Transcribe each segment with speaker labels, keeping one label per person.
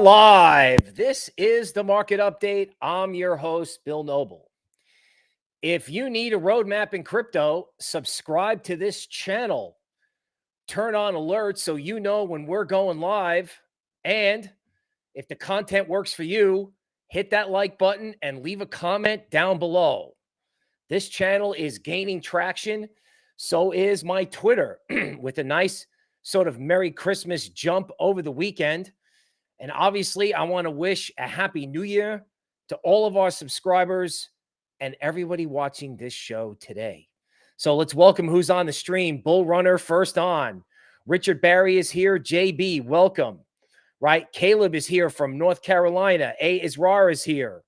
Speaker 1: Live. This is the market update. I'm your host, Bill Noble. If you need a roadmap in crypto, subscribe to this channel. Turn on alerts so you know when we're going live. And if the content works for you, hit that like button and leave a comment down below. This channel is gaining traction. So is my Twitter with a nice sort of Merry Christmas jump over the weekend. And obviously, I want to wish a happy new year to all of our subscribers and everybody watching this show today. So let's welcome who's on the stream. Bull Runner first on. Richard Barry is here. JB, welcome. Right? Caleb is here from North Carolina. A Israr is here.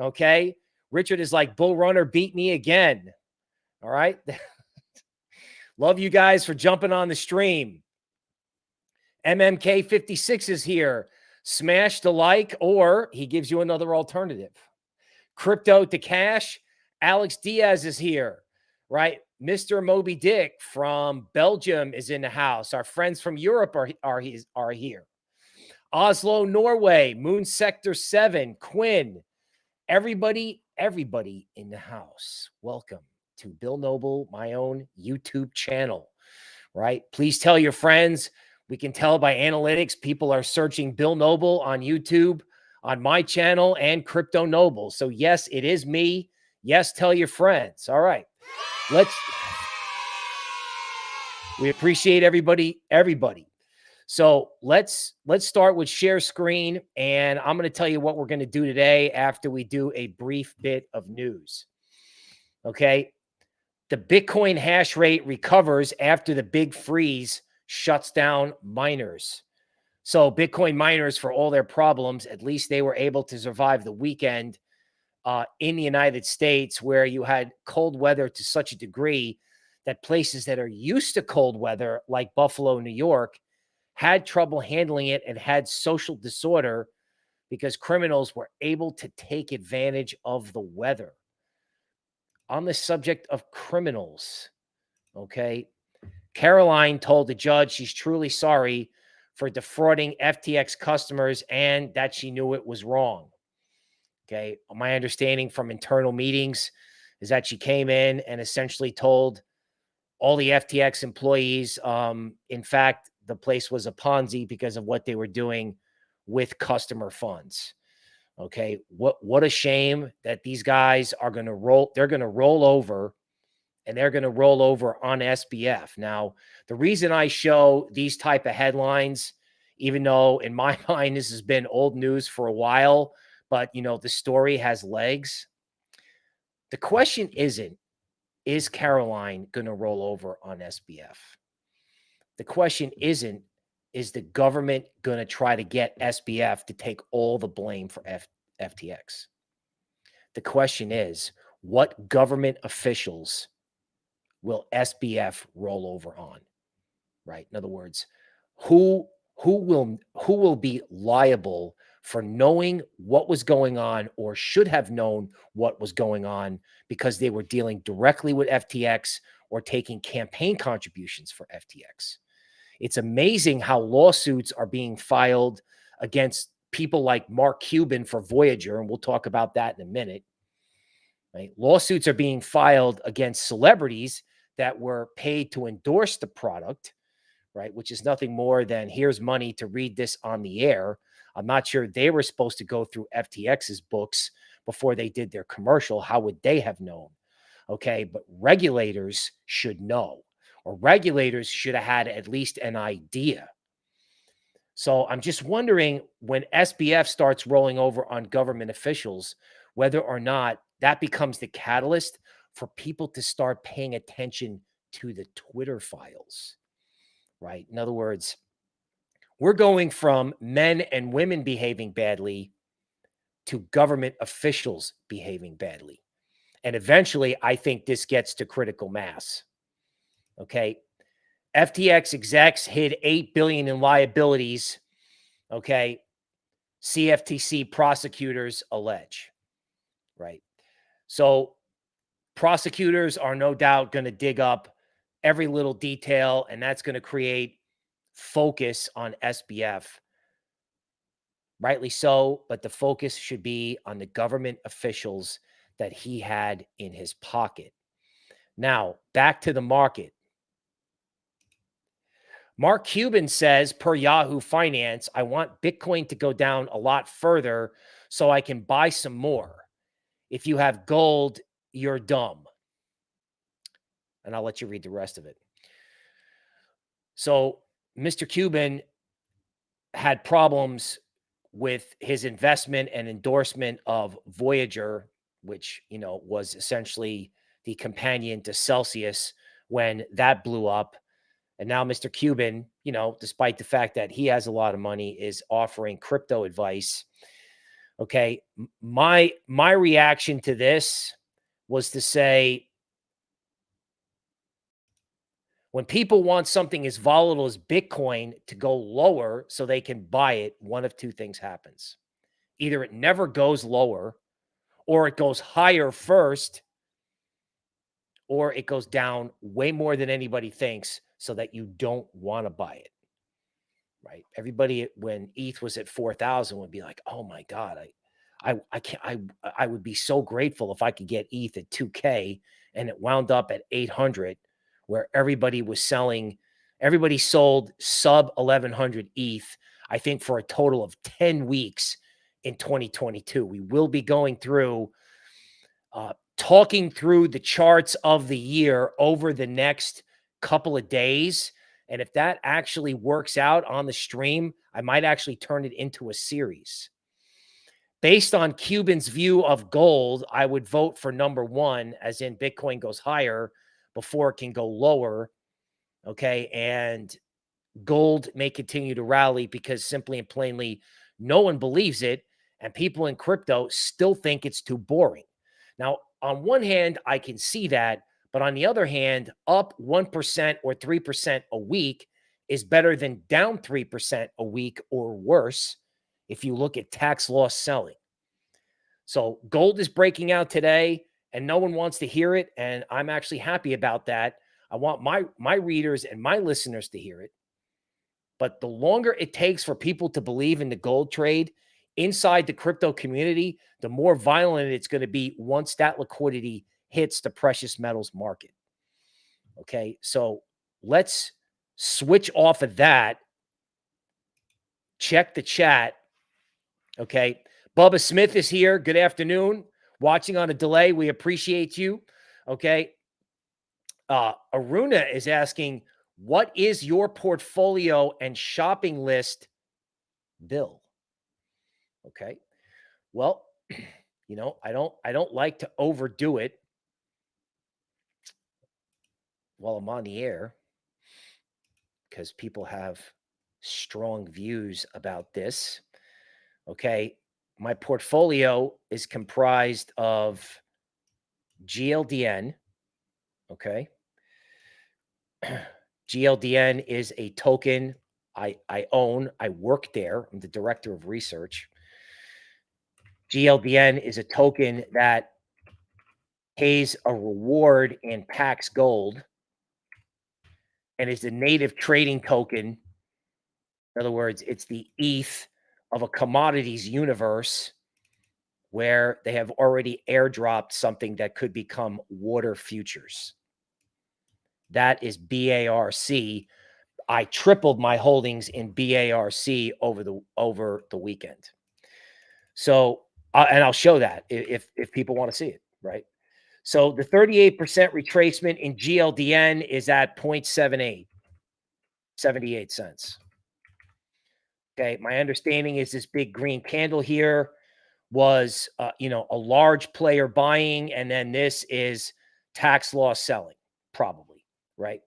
Speaker 1: Okay. Richard is like, Bull Runner beat me again. All right. Love you guys for jumping on the stream. MMK56 is here smash the like, or he gives you another alternative. Crypto to cash. Alex Diaz is here, right? Mr. Moby Dick from Belgium is in the house. Our friends from Europe are, are, are here. Oslo, Norway, Moon Sector 7, Quinn, everybody, everybody in the house. Welcome to Bill Noble, my own YouTube channel, right? Please tell your friends. We can tell by analytics, people are searching Bill Noble on YouTube, on my channel, and Crypto Noble. So, yes, it is me. Yes, tell your friends. All right. Let's. We appreciate everybody, everybody. So let's let's start with share screen, and I'm going to tell you what we're going to do today after we do a brief bit of news. Okay, the Bitcoin hash rate recovers after the big freeze shuts down miners. So Bitcoin miners, for all their problems, at least they were able to survive the weekend uh, in the United States, where you had cold weather to such a degree that places that are used to cold weather, like Buffalo, New York, had trouble handling it and had social disorder because criminals were able to take advantage of the weather. On the subject of criminals, okay, Caroline told the judge she's truly sorry for defrauding FTX customers and that she knew it was wrong. Okay. My understanding from internal meetings is that she came in and essentially told all the FTX employees, um, in fact, the place was a Ponzi because of what they were doing with customer funds. Okay. What, what a shame that these guys are going to roll, they're going to roll over and they're going to roll over on SBF. Now, the reason I show these type of headlines, even though in my mind this has been old news for a while, but you know the story has legs. The question isn't is Caroline going to roll over on SBF? The question isn't is the government going to try to get SBF to take all the blame for F FTX? The question is what government officials will SBF roll over on? Right. In other words, who who will who will be liable for knowing what was going on or should have known what was going on because they were dealing directly with FTX or taking campaign contributions for FTX. It's amazing how lawsuits are being filed against people like Mark Cuban for Voyager, and we'll talk about that in a minute. Right? Lawsuits are being filed against celebrities that were paid to endorse the product, right? Which is nothing more than here's money to read this on the air. I'm not sure they were supposed to go through FTX's books before they did their commercial. How would they have known? Okay. But regulators should know, or regulators should have had at least an idea. So I'm just wondering when SBF starts rolling over on government officials, whether or not that becomes the catalyst for people to start paying attention to the Twitter files, right? In other words, we're going from men and women behaving badly to government officials behaving badly. And eventually, I think this gets to critical mass. Okay. FTX execs hid 8 billion in liabilities. Okay. CFTC prosecutors allege. Right. So prosecutors are no doubt going to dig up every little detail, and that's going to create focus on SBF. rightly so, but the focus should be on the government officials that he had in his pocket. Now, back to the market. Mark Cuban says, per Yahoo Finance, I want Bitcoin to go down a lot further so I can buy some more. If you have gold, you're dumb. And I'll let you read the rest of it. So, Mr. Cuban had problems with his investment and endorsement of Voyager, which, you know, was essentially the companion to Celsius when that blew up. And now Mr. Cuban, you know, despite the fact that he has a lot of money, is offering crypto advice. Okay. My my reaction to this was to say when people want something as volatile as Bitcoin to go lower so they can buy it, one of two things happens. Either it never goes lower or it goes higher first or it goes down way more than anybody thinks so that you don't want to buy it. Right? Everybody when ETH was at 4000 would be like, "Oh my god, I I I can't I I would be so grateful if I could get ETH at 2k and it wound up at 800 where everybody was selling everybody sold sub 1100 ETH I think for a total of 10 weeks in 2022. We will be going through uh, talking through the charts of the year over the next couple of days. And if that actually works out on the stream, I might actually turn it into a series. Based on Cuban's view of gold, I would vote for number one, as in Bitcoin goes higher before it can go lower. Okay. And gold may continue to rally because simply and plainly, no one believes it. And people in crypto still think it's too boring. Now, on one hand, I can see that. But on the other hand, up 1% or 3% a week is better than down 3% a week or worse if you look at tax loss selling. So gold is breaking out today and no one wants to hear it and I'm actually happy about that. I want my my readers and my listeners to hear it. But the longer it takes for people to believe in the gold trade inside the crypto community, the more violent it's going to be once that liquidity hits the precious metals market. Okay. So let's switch off of that. Check the chat. Okay. Bubba Smith is here. Good afternoon. Watching on a delay. We appreciate you. Okay. Uh, Aruna is asking, what is your portfolio and shopping list bill? Okay. Well, you know, I don't I don't like to overdo it while I'm on the air because people have strong views about this. Okay. My portfolio is comprised of GLDN. Okay. GLDN is a token I, I own. I work there. I'm the director of research. GLDN is a token that pays a reward in Pax Gold and is the native trading token. In other words, it's the ETH of a commodities universe where they have already airdropped something that could become water futures. That is BARC. I tripled my holdings in BARC over the over the weekend. So, uh, and I'll show that if if people want to see it, right? So the 38% retracement in GLDN is at 0.78, 78 cents. Okay. My understanding is this big green candle here was, uh, you know, a large player buying, and then this is tax loss selling, probably, right?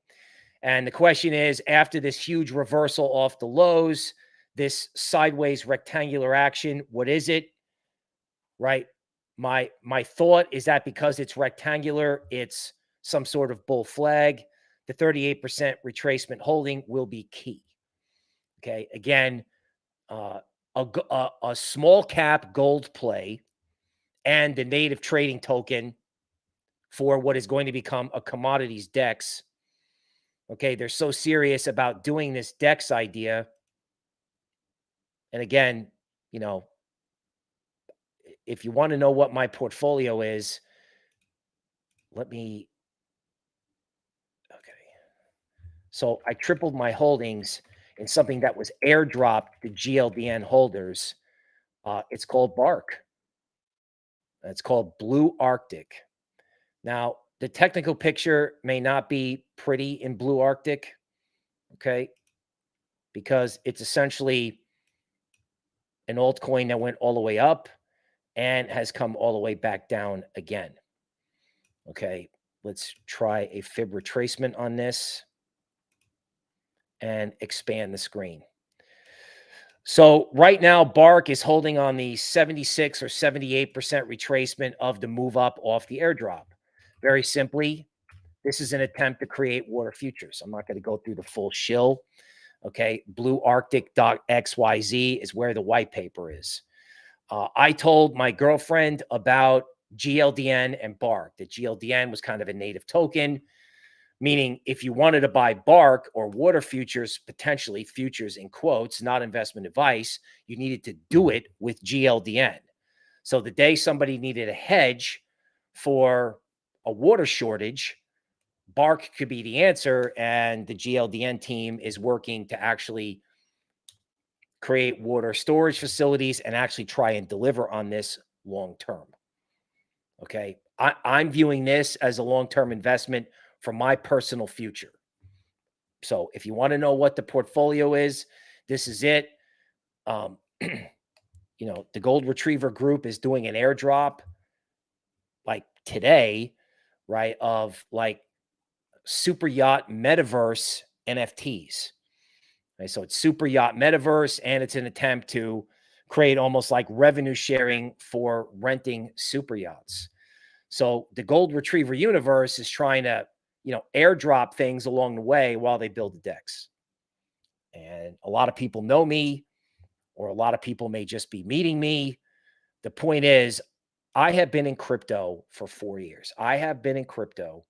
Speaker 1: And the question is after this huge reversal off the lows, this sideways rectangular action, what is it? Right? My my thought is that because it's rectangular, it's some sort of bull flag. The 38% retracement holding will be key. Okay. Again, uh, a, a, a small cap gold play and the native trading token for what is going to become a commodities dex. Okay, they're so serious about doing this dex idea. And again, you know, if you want to know what my portfolio is, let me. Okay. So I tripled my holdings in something that was airdropped to GLDN holders. Uh, it's called Bark. It's called Blue Arctic. Now, the technical picture may not be pretty in Blue Arctic, okay, because it's essentially an altcoin that went all the way up and has come all the way back down again. Okay, let's try a fib retracement on this and expand the screen. So right now, Bark is holding on the 76 or 78% retracement of the move up off the airdrop. Very simply, this is an attempt to create water futures. I'm not going to go through the full shill. Okay. Blue Arctic.xyz is where the white paper is. Uh, I told my girlfriend about GLDN and Bark, that GLDN was kind of a native token, meaning if you wanted to buy Bark or water futures, potentially futures in quotes, not investment advice, you needed to do it with GLDN. So the day somebody needed a hedge for a water shortage, Bark could be the answer. And the GLDN team is working to actually create water storage facilities and actually try and deliver on this long term. Okay. I, I'm viewing this as a long term investment for my personal future. So if you want to know what the portfolio is, this is it. Um, you know, the Gold Retriever Group is doing an airdrop like today, right? Of like super yacht metaverse NFTs. Right? So it's super yacht metaverse, and it's an attempt to create almost like revenue sharing for renting super yachts. So the Gold Retriever universe is trying to, you know, airdrop things along the way while they build the dex. And a lot of people know me, or a lot of people may just be meeting me. The point is, I have been in crypto for four years. I have been in crypto.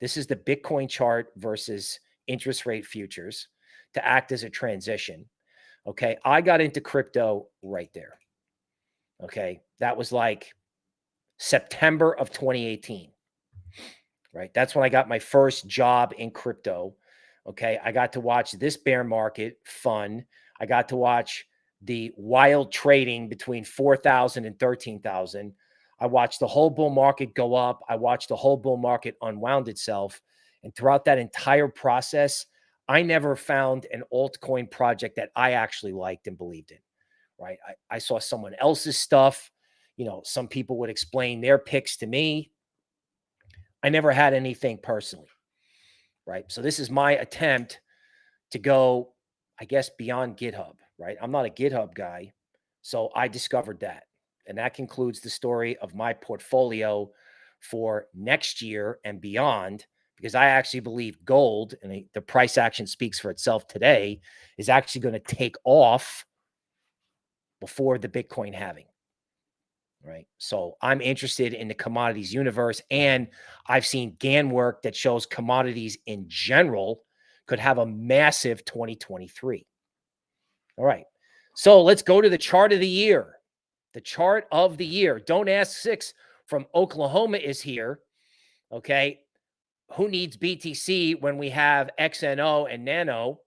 Speaker 1: This is the Bitcoin chart versus interest rate futures to act as a transition. Okay. I got into crypto right there. Okay. That was like September of 2018. Right. That's when I got my first job in crypto. Okay. I got to watch this bear market fun. I got to watch the wild trading between 4,000 and 13,000. I watched the whole bull market go up. I watched the whole bull market unwound itself. And throughout that entire process, I never found an altcoin project that I actually liked and believed in. Right. I, I saw someone else's stuff. You know, some people would explain their picks to me. I never had anything personally. Right. So this is my attempt to go, I guess, beyond GitHub. Right. I'm not a GitHub guy. So I discovered that. And that concludes the story of my portfolio for next year and beyond, because I actually believe gold, and the price action speaks for itself today, is actually going to take off before the Bitcoin halving. Right. So I'm interested in the commodities universe. And I've seen Gann work that shows commodities in general could have a massive 2023. All right. So let's go to the chart of the year. The chart of the year. Don't ask six from Oklahoma is here. Okay. Who needs BTC when we have XNO and Nano?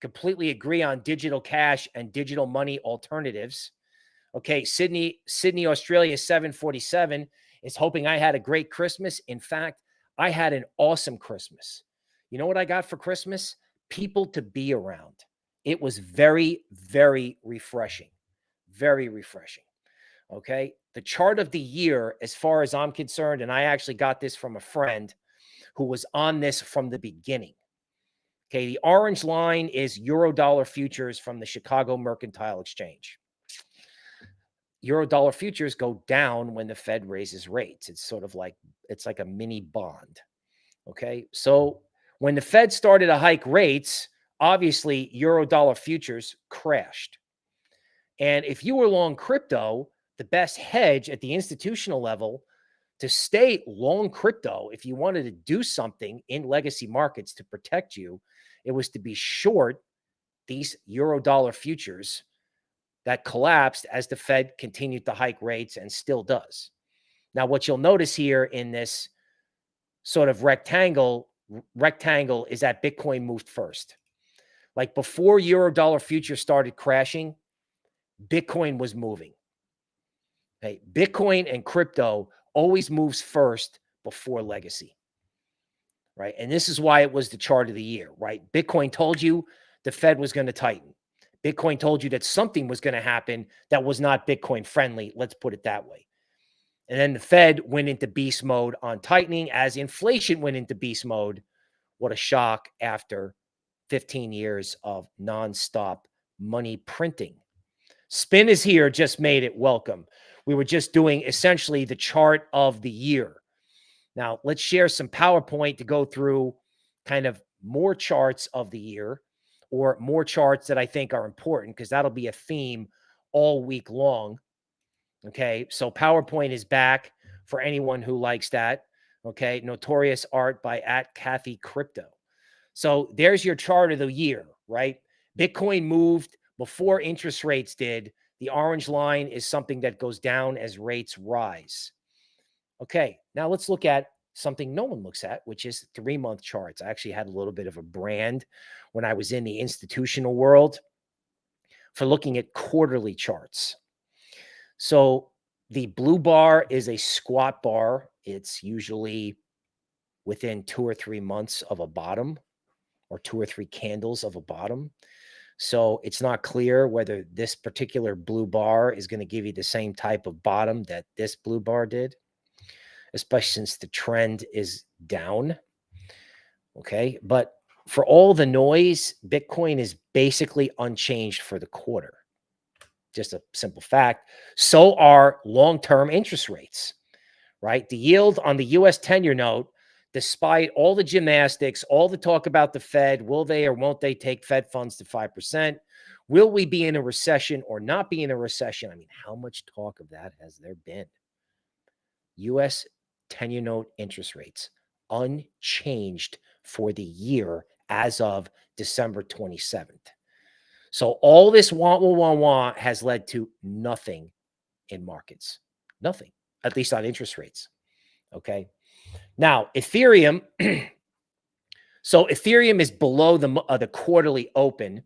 Speaker 1: Completely agree on digital cash and digital money alternatives. Okay. Sydney, Sydney, Australia 747 is hoping I had a great Christmas. In fact, I had an awesome Christmas. You know what I got for Christmas? People to be around. It was very, very refreshing. Very refreshing. Okay. The chart of the year, as far as I'm concerned, and I actually got this from a friend who was on this from the beginning. Okay. The orange line is euro dollar futures from the Chicago Mercantile Exchange. Euro dollar futures go down when the Fed raises rates. It's sort of like it's like a mini bond. Okay. So when the Fed started to hike rates, obviously euro dollar futures crashed. And if you were long crypto, the best hedge at the institutional level to stay long crypto, if you wanted to do something in legacy markets to protect you, it was to be short these euro dollar futures that collapsed as the Fed continued to hike rates and still does. Now, what you'll notice here in this sort of rectangle rectangle is that Bitcoin moved first. Like before euro dollar future started crashing, Bitcoin was moving. Okay, Bitcoin and crypto always moves first before legacy. Right? And this is why it was the chart of the year, right? Bitcoin told you the Fed was going to tighten. Bitcoin told you that something was going to happen that was not Bitcoin friendly. Let's put it that way. And then the Fed went into beast mode on tightening as inflation went into beast mode. What a shock after 15 years of nonstop money printing. Spin is here, just made it welcome. We were just doing essentially the chart of the year. Now, let's share some PowerPoint to go through kind of more charts of the year or more charts that I think are important because that'll be a theme all week long. Okay. So PowerPoint is back for anyone who likes that. Okay. Notorious art by at Kathy Crypto. So there's your chart of the year, right? Bitcoin moved before interest rates did. The orange line is something that goes down as rates rise. Okay. Now let's look at something no one looks at, which is three month charts. I actually had a little bit of a brand when I was in the institutional world for looking at quarterly charts. So the blue bar is a squat bar. It's usually within two or three months of a bottom or two or three candles of a bottom. So it's not clear whether this particular blue bar is going to give you the same type of bottom that this blue bar did, especially since the trend is down. Okay. But for all the noise, Bitcoin is basically unchanged for the quarter just a simple fact. So are long term interest rates, right? The yield on the US 10 year note, despite all the gymnastics, all the talk about the Fed, will they or won't they take Fed funds to 5%? Will we be in a recession or not be in a recession? I mean, how much talk of that has there been? US 10 year note interest rates unchanged for the year as of December 27th. So all this want, want, want, want has led to nothing in markets. Nothing, at least on interest rates. Okay. Now, Ethereum. so Ethereum is below the, uh, the quarterly open.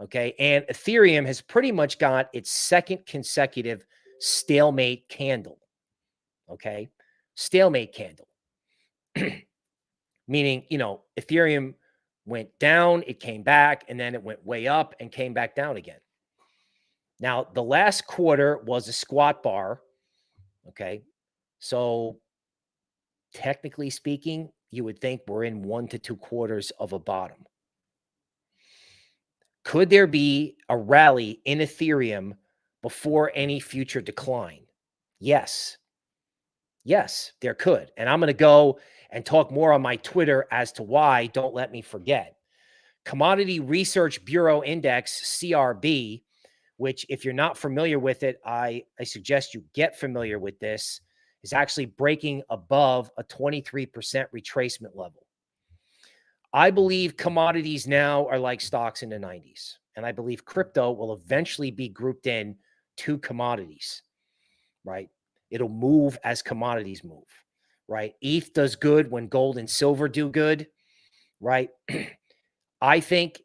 Speaker 1: Okay. And Ethereum has pretty much got its second consecutive stalemate candle. Okay. Stalemate candle. Meaning, you know, Ethereum went down, it came back, and then it went way up and came back down again. Now, the last quarter was a squat bar. Okay. So, technically speaking, you would think we're in one to two quarters of a bottom. Could there be a rally in Ethereum before any future decline? Yes. Yes, there could. And I'm going to go and talk more on my Twitter as to why. Don't let me forget. Commodity Research Bureau Index, CRB, which, if you're not familiar with it, I, I suggest you get familiar with this, is actually breaking above a 23% retracement level. I believe commodities now are like stocks in the 90s. And I believe crypto will eventually be grouped in to commodities, right? It'll move as commodities move right? ETH does good when gold and silver do good, right? I think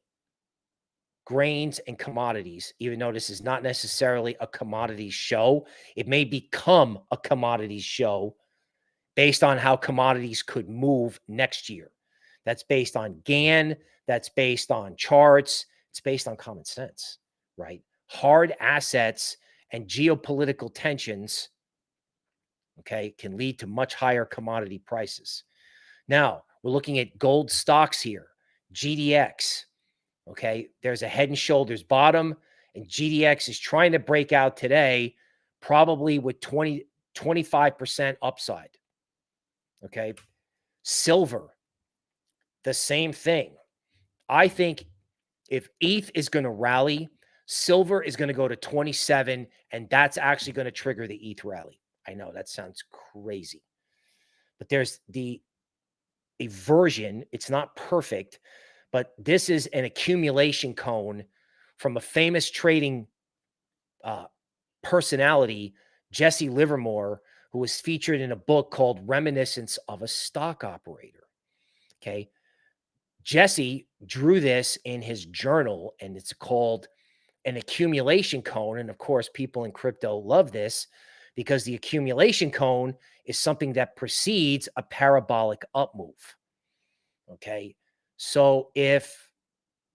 Speaker 1: grains and commodities, even though this is not necessarily a commodities show, it may become a commodities show based on how commodities could move next year. That's based on Gann. that's based on charts, it's based on common sense, right? Hard assets and geopolitical tensions okay, can lead to much higher commodity prices. Now, we're looking at gold stocks here, GDX. Okay, there's a head and shoulders bottom, and GDX is trying to break out today, probably with 20, 25% upside. Okay, silver, the same thing. I think if ETH is going to rally, silver is going to go to 27, and that's actually going to trigger the ETH rally. I know that sounds crazy, but there's the a version. It's not perfect, but this is an accumulation cone from a famous trading uh, personality, Jesse Livermore, who was featured in a book called Reminiscence of a Stock Operator. Okay. Jesse drew this in his journal and it's called an accumulation cone. And of course, people in crypto love this because the accumulation cone is something that precedes a parabolic up move. Okay. So if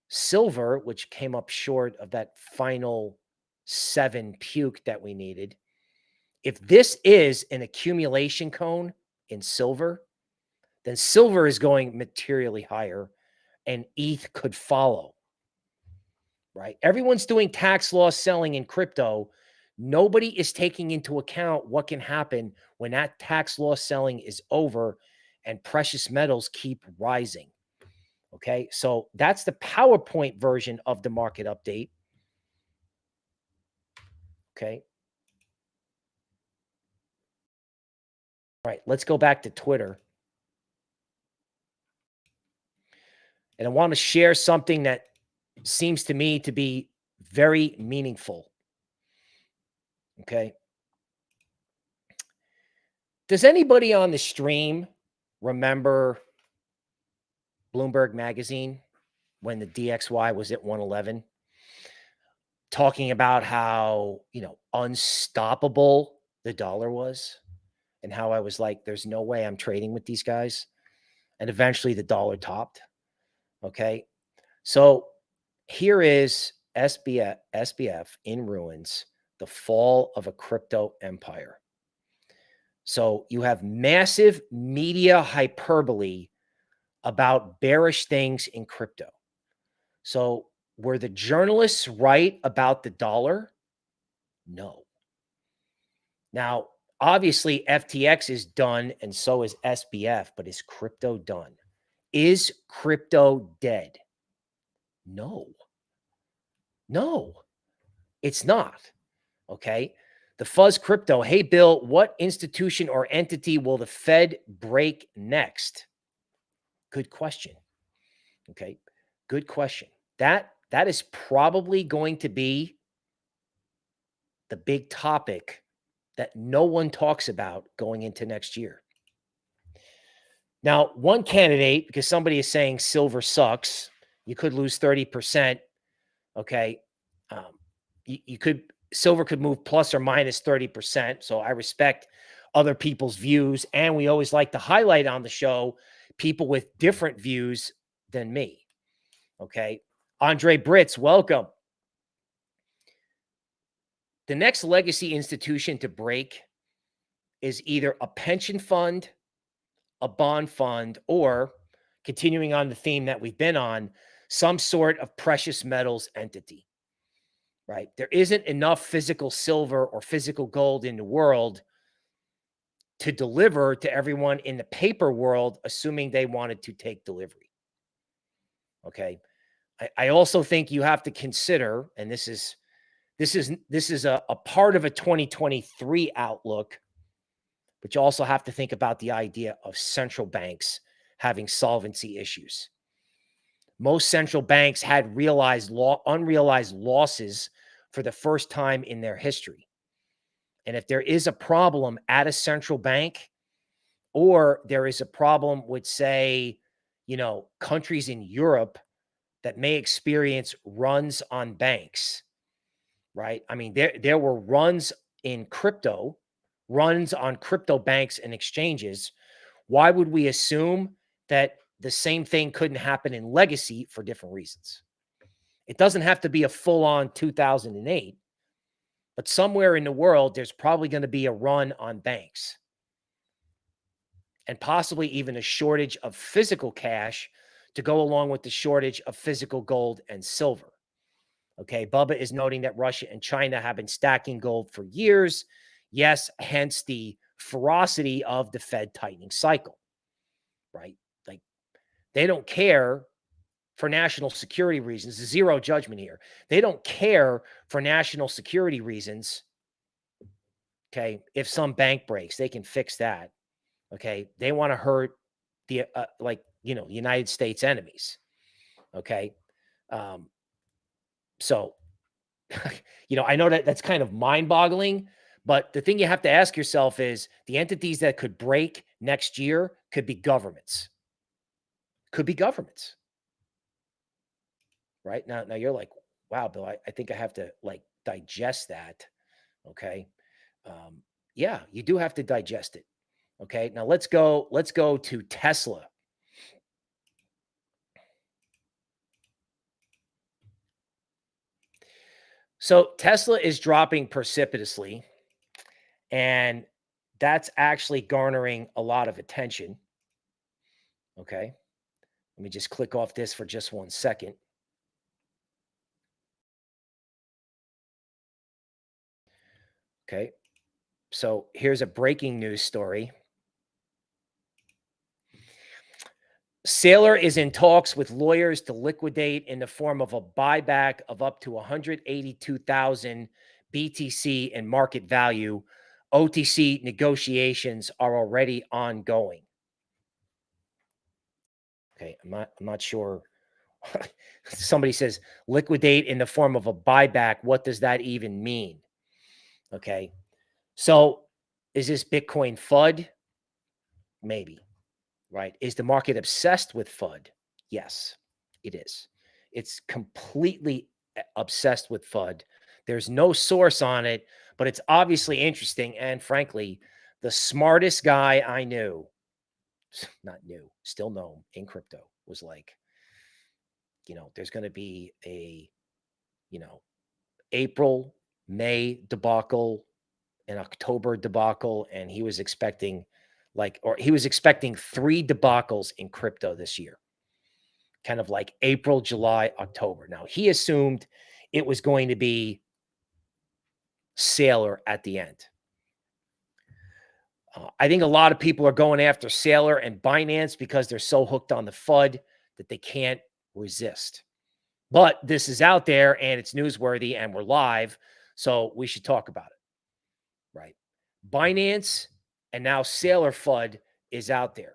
Speaker 1: silver, which came up short of that final seven puke that we needed, if mm-hmm. this is an accumulation cone in silver, then silver is going materially higher and ETH could follow. Right? Everyone's doing tax loss selling in crypto. Nobody is taking into account what can happen when that tax loss selling is over and precious metals keep rising. Okay. So that's the PowerPoint version of the market update. Okay. All right. Let's go back to Twitter. And I want to share something that seems to me to be very meaningful. Okay. Does anybody on the stream remember Bloomberg Magazine when the DXY was at 111? Talking about how, you know, unstoppable the dollar was and how I was like, there's no way I'm trading with these guys. And eventually the dollar topped. Okay. So here is SBF, SBF in ruins, the fall of a crypto empire. So you have massive media hyperbole about bearish things in crypto. So were the journalists right about the dollar? No. Now, obviously, FTX is done and so is SBF, but is crypto done? Is crypto dead? No. No, it's not. Okay. The fuzz crypto. Hey, Bill, what institution or entity will the Fed break next? Good question. Okay. Good question. That that is probably going to be the big topic that no one talks about going into next year. Now, one candidate, because somebody is saying silver sucks, you could lose 30%. Okay. Um, you, you could, silver could move plus or minus 30%. So I respect other people's views. And we always like to highlight on the show people with different views than me. Okay. Andre Britz, welcome. The next legacy institution to break is either a pension fund a bond fund, or continuing on the theme that we've been on, some sort of precious metals entity, right? There isn't enough physical silver or physical gold in the world to deliver to everyone in the paper world, assuming they wanted to take delivery. Okay. I, I also think you have to consider, and this is this is this is a, a part of a 2023 outlook but you also have to think about the idea of central banks having solvency issues. Most central banks had realized law, unrealized losses for the first time in their history. And if there is a problem at a central bank, or there is a problem with, say, you know, countries in Europe that may experience runs on banks, right? I mean, there, there were runs in crypto runs on crypto banks and exchanges, why would we assume that the same thing couldn't happen in legacy for different reasons? It doesn't have to be a full on 2008, but somewhere in the world, there's probably going to be a run on banks and possibly even a shortage of physical cash to go along with the shortage of physical gold and silver. Okay. Bubba is noting that Russia and China have been stacking gold for years Yes, hence the ferocity of the Fed tightening cycle, right? They don't care for national security reasons, zero judgment here. They don't care for national security reasons. Okay. If some bank breaks, they can fix that. Okay. They want to hurt the, uh, like, you know, United States enemies. Okay. Um, so you know, I know that that's kind of mind boggling, but the thing you have to ask yourself is the entities that could break next year could be governments. Could be governments. Right now, now you're like, wow, Bill, I, I think I have to like digest that. Okay. Um, yeah, you do have to digest it. Okay. Now let's go, let's go to Tesla. So Tesla is dropping precipitously, and that's actually garnering a lot of attention. Okay. Let me just click off this for just one second. Okay. So here's a breaking news story. Saylor is in talks with lawyers to liquidate in the form of a buyback of up to 182,000 BTC in market value. OTC negotiations are already ongoing. Okay, I'm not I'm not sure. Somebody says liquidate in the form of a buyback. What does that even mean? Okay. So is this Bitcoin FUD? Maybe right? Is the market obsessed with FUD? Yes, it is. It's completely eh, obsessed with FUD. There's no source on it, but it's obviously interesting. And frankly, the smartest guy I knew, not new, still known in crypto, was like, you know, there's going to be a, you know, April, May debacle, an October debacle, and he was expecting like, or he was expecting three debacles in crypto this year, kind of like April, July, October. Now, he assumed it was going to be Saylor at the end. Uh, I think a lot of people are going after Saylor and Binance because they're so hooked on the FUD that they can't resist. But this is out there and it's newsworthy and we're live. So we should talk about it. Right. Binance and now Saylor FUD is out there.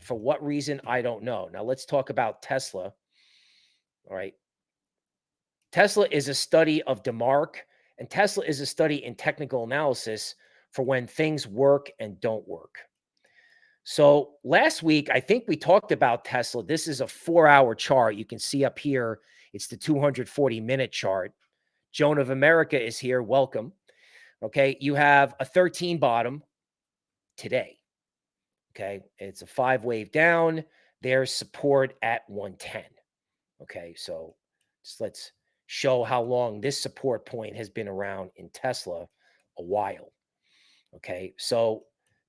Speaker 1: For what reason? I don't know. Now let's talk about Tesla. All right. Tesla is a study of DeMark, and Tesla is a study in technical analysis for when things work and don't work. So last week, I think we talked about Tesla. This is a four hour chart. You can see up here, it's the 240 minute chart. Joan of America is here. Welcome. Okay. You have a 13 bottom, today. Okay. It's a five wave down. There's support at 110. Okay. So just let's show how long this support point has been around in Tesla a while. Okay. So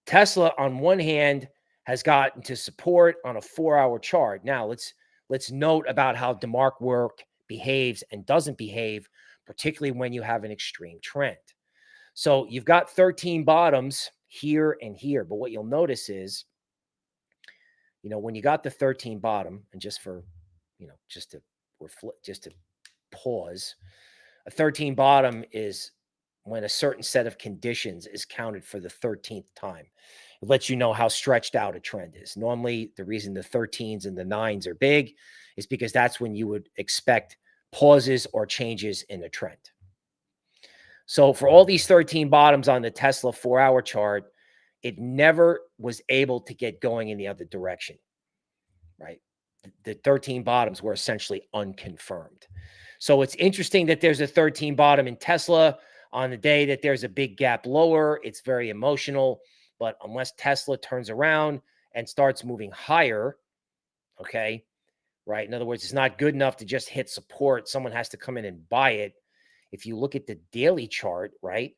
Speaker 1: Tesla, on one hand, has gotten to support on a four hour chart. Now let's let's note about how DeMark work behaves and doesn't behave, particularly when you have an extreme trend. So you've got 13 bottoms here and here. But what you'll notice is, you know, when you got the 13 bottom, and just for, you know, just to reflect, just to pause, a 13 bottom is when a certain set of conditions is counted for the 13th time. It lets you know how stretched out a trend is. Normally, the reason the 13s and the nines are big is because that's when you would expect pauses or changes in a trend. So for all these 13 bottoms on the Tesla four hour chart, it never was able to get going in the other direction, right? The 13 bottoms were essentially unconfirmed. So it's interesting that there's a 13 bottom in Tesla on the day that there's a big gap lower. It's very emotional, but unless Tesla turns around and starts moving higher, okay, right? In other words, it's not good enough to just hit support. Someone has to come in and buy it if you look at the daily chart, right?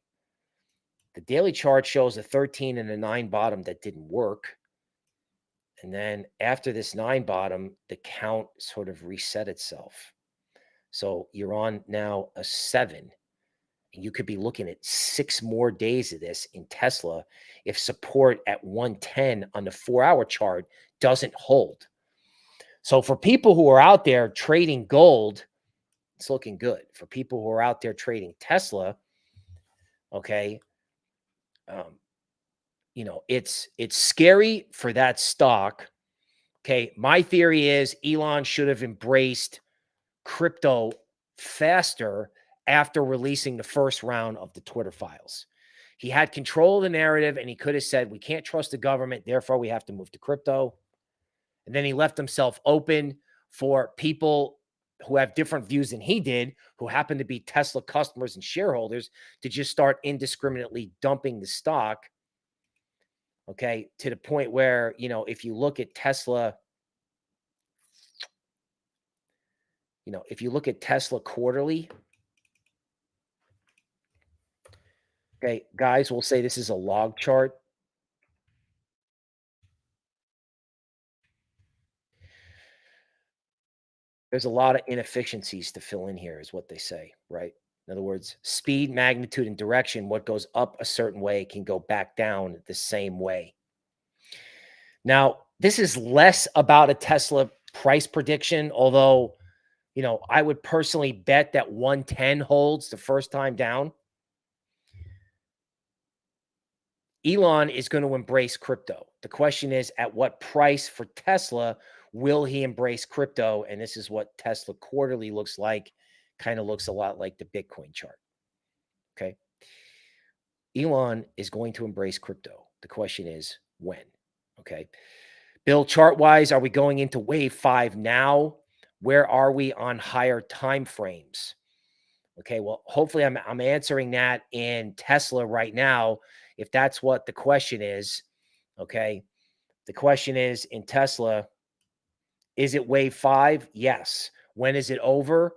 Speaker 1: The daily chart shows a 13 and a 9 bottom that didn't work. And then after this 9 bottom, the count sort of reset itself. So you're on now a 7. You could be looking at six more days of this in Tesla if support at 110 on the four hour chart doesn't hold. So for people who are out there trading gold, it's looking good for people who are out there trading Tesla. Okay. Um, you know, it's it's scary for that stock. Okay. My theory is Elon should have embraced crypto faster after releasing the first round of the Twitter files. He had control of the narrative and he could have said, We can't trust the government. Therefore, we have to move to crypto. And then he left himself open for people who have different views than he did, who happen to be Tesla customers and shareholders, to just start indiscriminately dumping the stock. Okay. To the point where, you know, if you look at Tesla, you know, if you look at Tesla quarterly, okay, guys, we'll say this is a log chart. There's a lot of inefficiencies to fill in here, is what they say, right? In other words, speed, magnitude, and direction, what goes up a certain way can go back down the same way. Now, this is less about a Tesla price prediction, although, you know, I would personally bet that 110 holds the first time down. Elon is going to embrace crypto. The question is at what price for Tesla will he embrace crypto? And this is what Tesla quarterly looks like. Kind of looks a lot like the Bitcoin chart. Okay. Elon is going to embrace crypto. The question is when? Okay. Bill, chart wise, are we going into wave five now? Where are we on higher time frames? Okay. Well, hopefully I'm, I'm answering that in Tesla right now. If that's what the question is. Okay. The question is in Tesla, is it wave five? Yes. When is it over?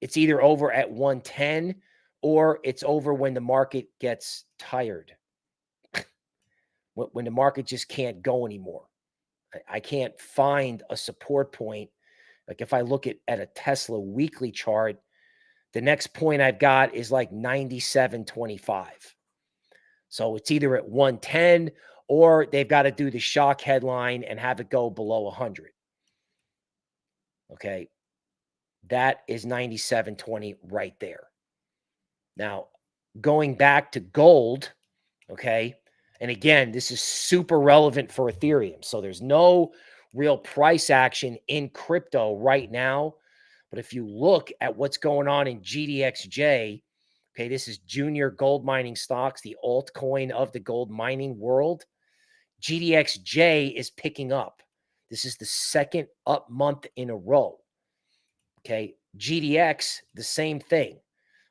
Speaker 1: It's either over at 110 or it's over when the market gets tired. when the market just can't go anymore. I can't find a support point. Like if I look at, at a Tesla weekly chart, the next point I've got is like 97.25. So it's either at 110 or they've got to do the shock headline and have it go below 100. Okay. That is 97.20 right there. Now, going back to gold, okay. And again, this is super relevant for Ethereum. So there's no real price action in crypto right now. But if you look at what's going on in GDXJ, okay, this is junior gold mining stocks, the altcoin of the gold mining world. GDXJ is picking up. This is the second up month in a row. Okay. GDX, the same thing.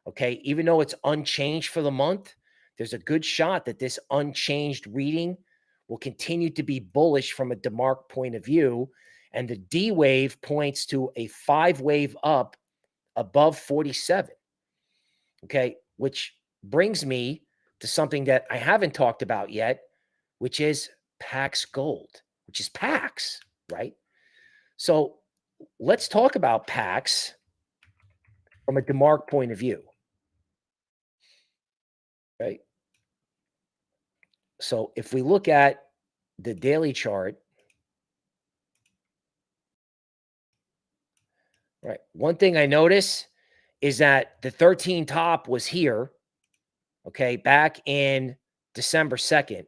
Speaker 1: Okay. Even though it's unchanged for the month, there's a good shot that this unchanged reading will continue to be bullish from a DeMark point of view. And the D wave points to a five wave up above 47. Okay. Which brings me to something that I haven't talked about yet, which is Pax Gold, which is Pax right? So let's talk about Pax from a DeMark point of view. Right. So if we look at the daily chart, right, one thing I notice is that the 13 top was here, okay, back in December 2nd.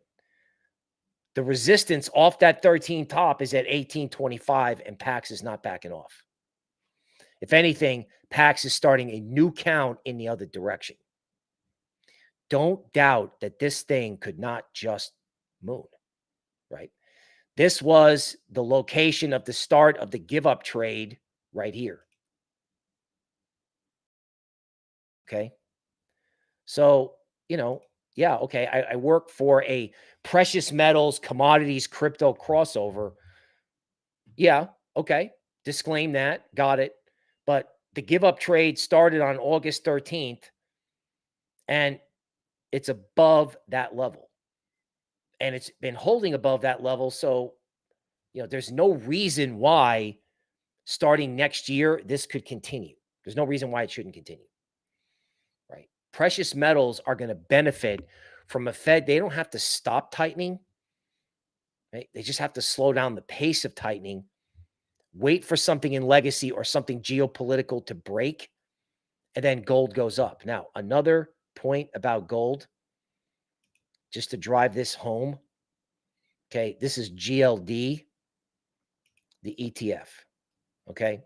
Speaker 1: The resistance off that 13 top is at 1825, and Pax is not backing off. If anything, Pax is starting a new count in the other direction. Don't doubt that this thing could not just moon, right? This was the location of the start of the give up trade right here. Okay. So, you know, yeah, okay, I, I work for a precious metals, commodities, crypto crossover. Yeah, okay, disclaim that, got it. But the give up trade started on August 13th and it's above that level. And it's been holding above that level. So, you know, there's no reason why starting next year this could continue. There's no reason why it shouldn't continue precious metals are going to benefit from a Fed. They don't have to stop tightening. Right? They just have to slow down the pace of tightening, wait for something in legacy or something geopolitical to break, and then gold goes up. Now, another point about gold, just to drive this home. Okay, this is GLD, the ETF. Okay.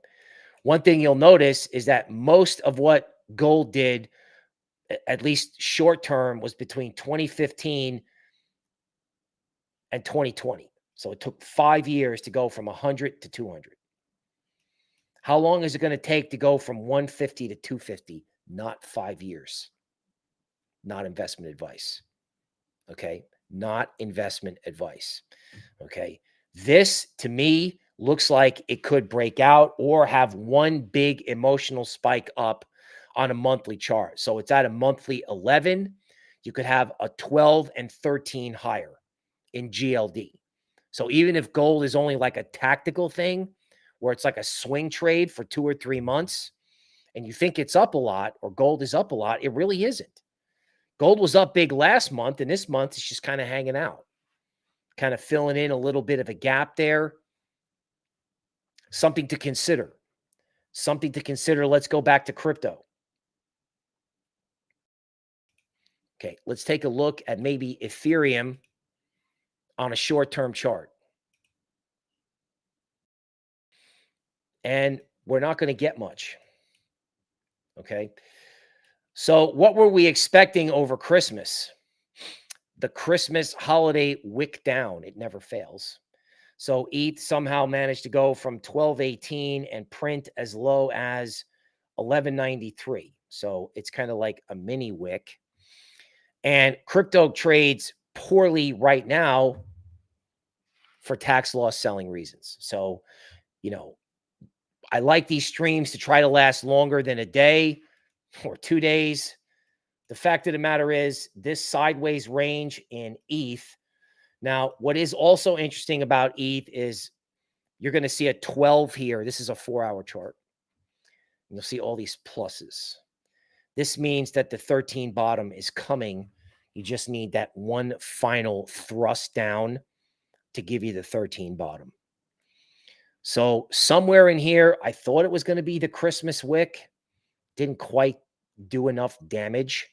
Speaker 1: One thing you'll notice is that most of what gold did, at least short term, was between 2015 and 2020. So it took five years to go from 100 to 200. How long is it going to take to go from 150 to 250? Not five years. Not investment advice. Okay. Not investment advice. Okay. This to me looks like it could break out or have one big emotional spike up on a monthly chart. So it's at a monthly 11. You could have a 12 and 13 higher in GLD. So even if gold is only like a tactical thing where it's like a swing trade for two or three months and you think it's up a lot or gold is up a lot, it really isn't. Gold was up big last month and this month it's just kind of hanging out, kind of filling in a little bit of a gap there. Something to consider. Something to consider. Let's go back to crypto. Okay, let's take a look at maybe Ethereum on a short-term chart. And we're not going to get much. Okay. So what were we expecting over Christmas? The Christmas holiday wick down. It never fails. So ETH somehow managed to go from 1218 and print as low as 1193. So it's kind of like a mini wick. And crypto trades poorly right now for tax loss selling reasons. So, you know, I like these streams to try to last longer than a day or two days. The fact of the matter is, this sideways range in ETH. Now, what is also interesting about ETH is you're going to see a 12 here. This is a four hour chart. You'll see all these pluses. This means that the 13 bottom is coming. You just need that one final thrust down to give you the 13 bottom. So somewhere in here, I thought it was going to be the Christmas wick. Didn't quite do enough damage.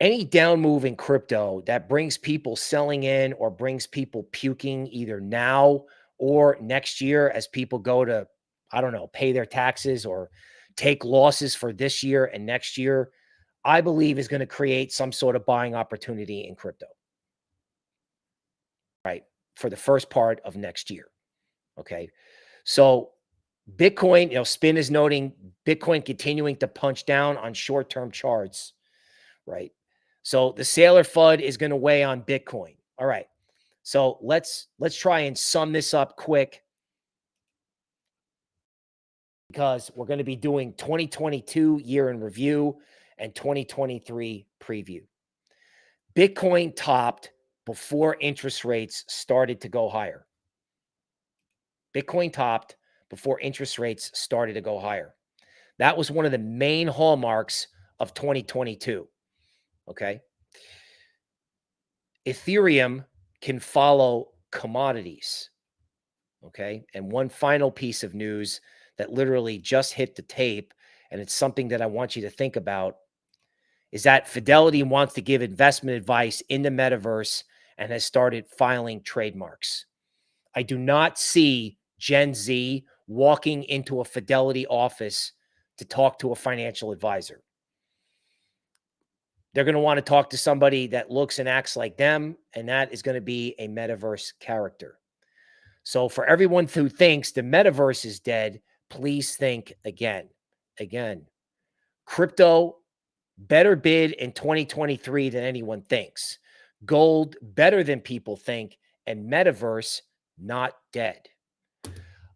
Speaker 1: Any down move in crypto that brings people selling in or brings people puking either now or next year as people go to, I don't know, pay their taxes or take losses for this year and next year, I believe is going to create some sort of buying opportunity in crypto right, for the first part of next year. Okay. So Bitcoin, you know, Spin is noting Bitcoin continuing to punch down on short term charts, right? So the Saylor FUD is going to weigh on Bitcoin. All right. So let's let's try and sum this up quick because we're going to be doing 2022 year in review and 2023 preview. Bitcoin topped before interest rates started to go higher. Bitcoin topped before interest rates started to go higher. That was one of the main hallmarks of 2022. Okay. Ethereum can follow commodities. Okay. And one final piece of news that literally just hit the tape, and it's something that I want you to think about is that Fidelity wants to give investment advice in the metaverse and has started filing trademarks. I do not see Gen Z walking into a Fidelity office to talk to a financial advisor. They're going to want to talk to somebody that looks and acts like them, and that is going to be a metaverse character. So, for everyone who thinks the metaverse is dead, please think again. Again, crypto better bid in 2023 than anyone thinks gold better than people think, and metaverse not dead.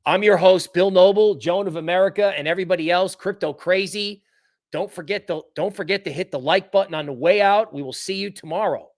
Speaker 1: I'm your host, Bill Noble, Joan of America, and everybody else, crypto crazy. Don't forget to don't forget to hit the like button on the way out. We will see you tomorrow.